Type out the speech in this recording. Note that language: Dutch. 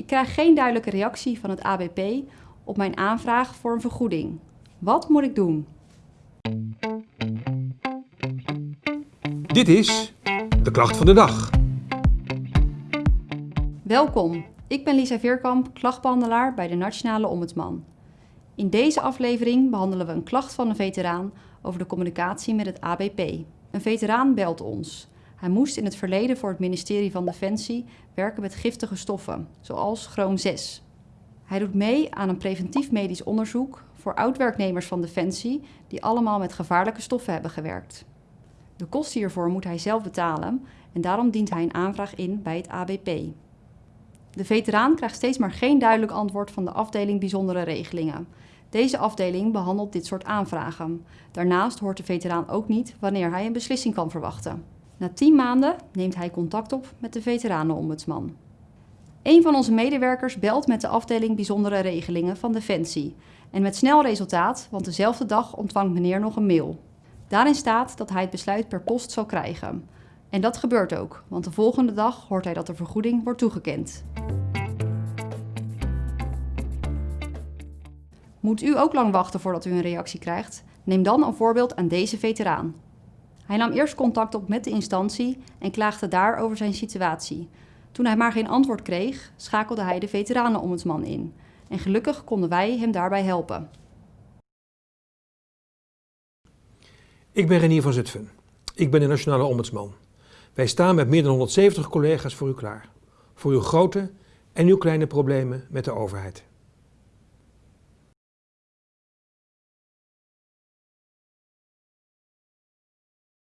Ik krijg geen duidelijke reactie van het ABP op mijn aanvraag voor een vergoeding. Wat moet ik doen? Dit is de klacht van de dag. Welkom, ik ben Lisa Veerkamp, klachtbehandelaar bij de Nationale Ombudsman. In deze aflevering behandelen we een klacht van een veteraan over de communicatie met het ABP. Een veteraan belt ons. Hij moest in het verleden voor het ministerie van Defensie werken met giftige stoffen, zoals chroom 6. Hij doet mee aan een preventief medisch onderzoek voor oud-werknemers van Defensie die allemaal met gevaarlijke stoffen hebben gewerkt. De kosten hiervoor moet hij zelf betalen en daarom dient hij een aanvraag in bij het ABP. De veteraan krijgt steeds maar geen duidelijk antwoord van de afdeling bijzondere regelingen. Deze afdeling behandelt dit soort aanvragen. Daarnaast hoort de veteraan ook niet wanneer hij een beslissing kan verwachten. Na 10 maanden neemt hij contact op met de veteranenombudsman. Een van onze medewerkers belt met de afdeling bijzondere regelingen van Defensie. En met snel resultaat, want dezelfde dag ontvangt meneer nog een mail. Daarin staat dat hij het besluit per post zal krijgen. En dat gebeurt ook, want de volgende dag hoort hij dat de vergoeding wordt toegekend. Moet u ook lang wachten voordat u een reactie krijgt? Neem dan een voorbeeld aan deze veteraan. Hij nam eerst contact op met de instantie en klaagde daar over zijn situatie. Toen hij maar geen antwoord kreeg, schakelde hij de veteranenombudsman in. En gelukkig konden wij hem daarbij helpen. Ik ben Renier van Zutphen. Ik ben de Nationale Ombudsman. Wij staan met meer dan 170 collega's voor u klaar. Voor uw grote en uw kleine problemen met de overheid.